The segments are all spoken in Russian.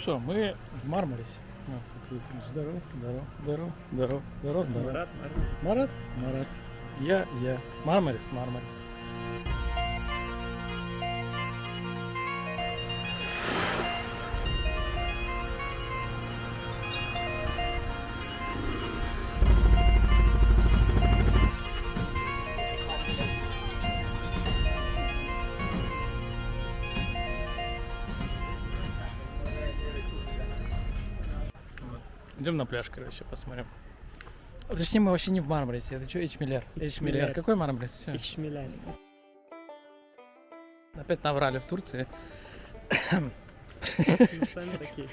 что, мы в Мармарисе. Здорово, здорово, здорово, здорово, здорово, здорово. Марат, Марат. Марат, Марат. Я, я. Мармарис, Мармарис. Идем на пляж, короче, посмотрим. Точнее, мы вообще не в Мармарисе. Это что, Эчмиллер? Эчмиллер. Эчмиллер. Какой Мармарис? Всё. Ишмеляй. Опять наврали в Турции. Мы сами такие.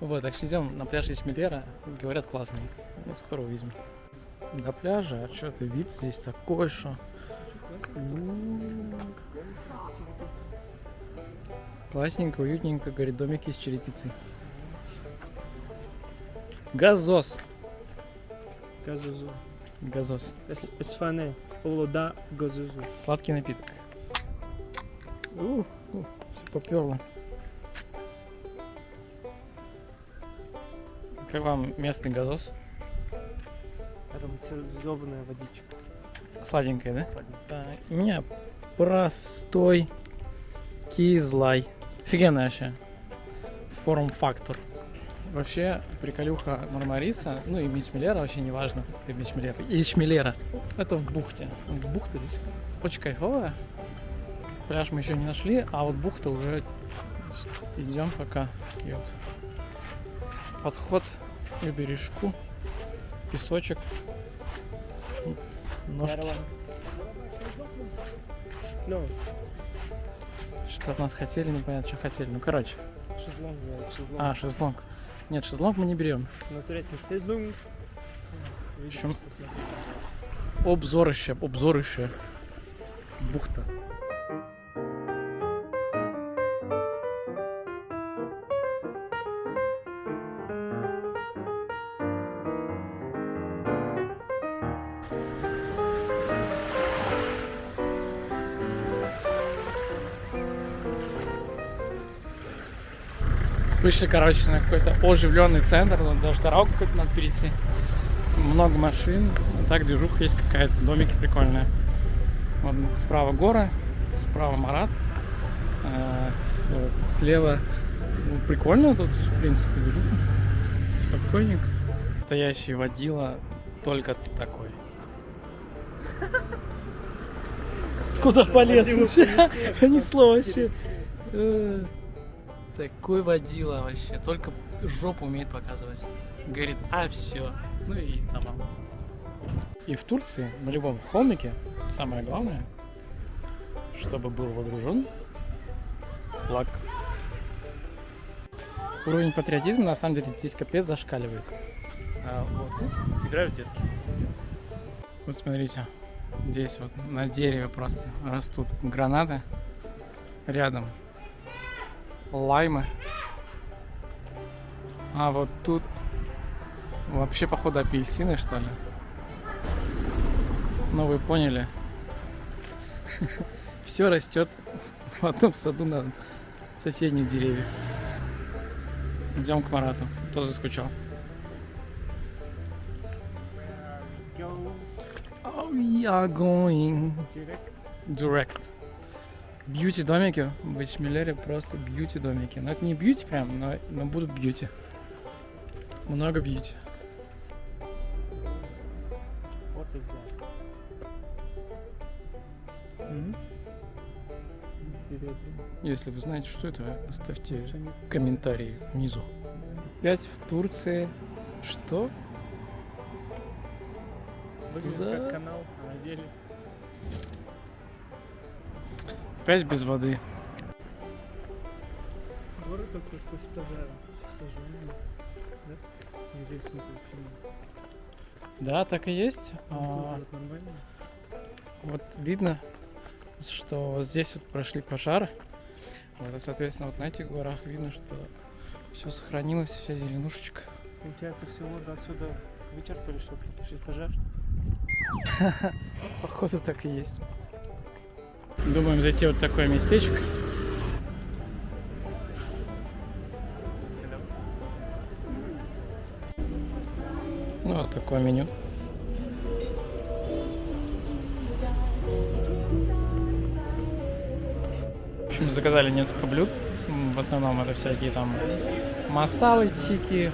Вот, так что идем на пляж Эчмиллера. Говорят, классный. Ну, скоро увидим. До пляжа, а что ты, вид здесь такой, что... Классненько, уютненько, говорит, домик из черепицы. Газос. Газузу. Газос. Эс- Эсфане. Олода газузу. Сладкий напиток. У, у, всё поперло. Как вам местный газос? Ароматизованная водичка. Сладенькая, да? Да, у меня простой кизлай. Офигенный вообще. Форм-фактор. Вообще, приколюха Мармариса, ну и Мичмелера, вообще не важно, и Мичмелера, и Ичмелера. Это в бухте. Бухта здесь очень кайфовая. Пляж мы еще не нашли, а вот бухта уже идем пока. Такие вот подход к бережку, песочек, ножки. Ну, Что от нас хотели, непонятно, что хотели. Ну, короче. шезлонг. А, шезлонг. Нет, шезлонг мы не берем. На турецком шезлонг. Смотри. Обзорище, обзорище. Бухта. Вышли, короче, на какой-то оживленный центр, вот даже дорогу какую-то надо перейти. Много машин, так движуха есть какая-то, домики прикольные. Вот справа горы, справа Марат, э, вот, слева ну, прикольно тут, в принципе, движуха. Спокойненько. Настоящий водила только такой. Куда полез полез, Понесло вообще. Такой водила вообще. Только жопу умеет показывать. Говорит, а все. Ну и тамам. И в Турции, на любом холмике, самое главное, чтобы был водружен флаг. Уровень патриотизма на самом деле здесь капец зашкаливает. А, вот, ну, играют детки. Вот смотрите, здесь вот на дереве просто растут гранаты. Рядом лаймы. А вот тут вообще походу апельсины что ли. Ну вы поняли. Все растет в одном саду на соседних деревьях. Идем к Марату. Тоже скучал. Oh, we are going direct. direct. Бьюти домики в Эчмиллере просто бьюти домики. Но это не бьюти прям, но, но будут бьюти. Много бьюти. That? Впереди. Если вы знаете, что это, оставьте комментарии внизу. Опять в Турции. Что? Выглядит За- как канал, а на деле Опять без воды. город только после пожара. Да? Так и есть. Ну, А, вот видно, что здесь вот прошли пожары. Вот, и, соответственно, вот на этих горах видно, что все сохранилось, вся зеленушечка. Получается, всю воду отсюда вычерпали, чтобы потушить пожар. Походу так и есть. Думаем зайти вот в такое местечко. Ну, вот такое меню. В общем, заказали несколько блюд. В основном это всякие там масалы, тики,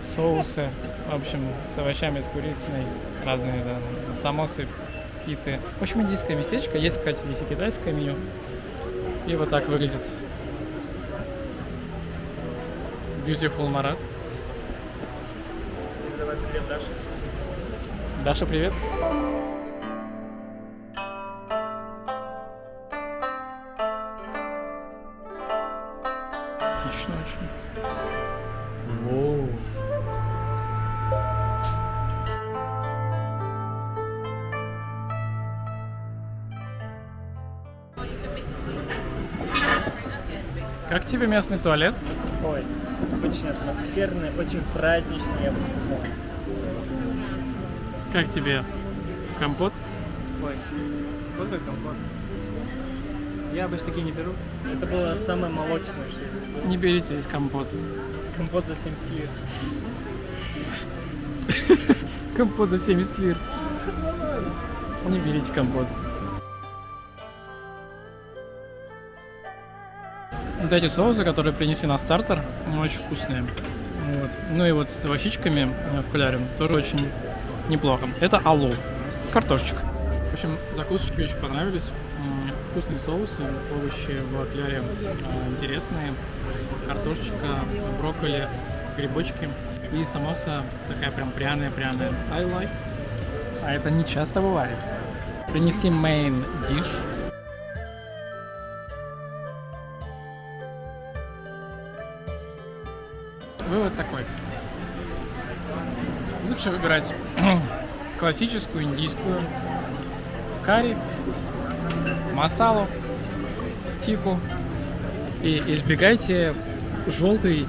соусы. В общем, с овощами, с курицей, разные да, самосы, питы. В общем, индийское местечко. Есть, кстати, здесь и китайское меню. И вот так выглядит Beautiful Марат. Давай привет, Даша. Даша, привет. Как тебе местный туалет? Ой, очень атмосферный, очень праздничный, я бы сказал. Как тебе компот? Ой, вот как комфорт. Я обычно такие не беру. Это было самое молочное, что здесь было. Не берите здесь компот. Компот за 70 лир. Компот за 70 лир. Не берите компот. Вот эти соусы, которые принесли на стартер, очень вкусные. Вот. Ну и вот с овощичками э, в кляре тоже очень неплохо. Это алу. Картошечка. В общем, закусочки очень понравились. Вкусные соусы, овощи в кляре э, интересные. Картошечка, брокколи, грибочки. И самоса такая прям пряная-пряная. I like. А это не часто бывает. Принесли main dish. Вывод такой. Лучше выбирать классическую индийскую карри, масалу, тиху и избегайте желтой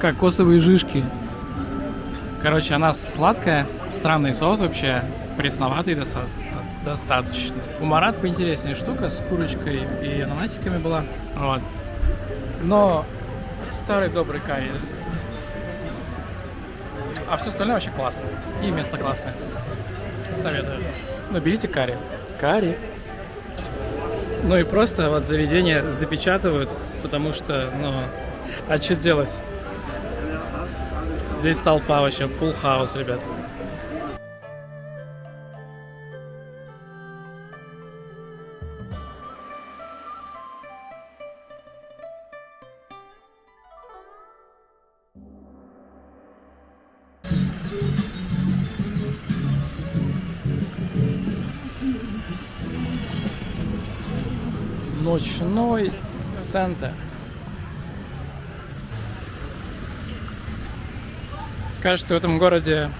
кокосовые жишки. Короче, она сладкая, странный соус вообще, пресноватый доста- достаточно. У Марат поинтереснее штука с курочкой и ананасиками была. Вот. Но старый добрый карри. А все остальное вообще классно. И место классное. Советую. Но берите карри. Карри. Ну и просто вот заведение запечатывают, потому что, ну, а что делать? Здесь толпа вообще, full house, ребят. Ночной центр. Кажется, в этом городе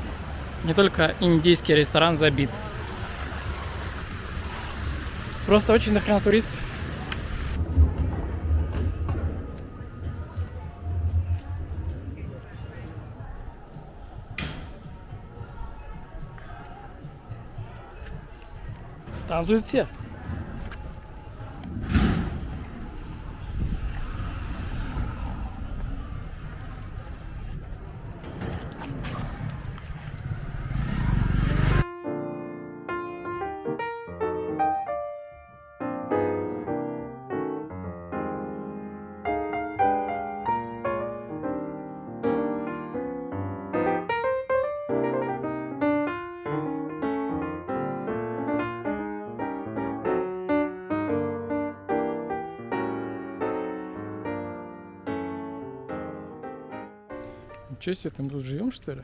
не только индийский ресторан забит. Просто очень дохрена туристов. Танцуют все. Ничего себе, там тут живем, что ли?